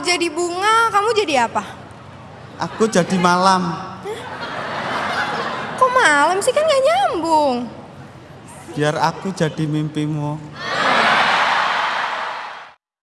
aku jadi bunga, kamu jadi apa? Aku jadi malam. Kok malam sih kan gak nyambung. Biar aku jadi mimpimu.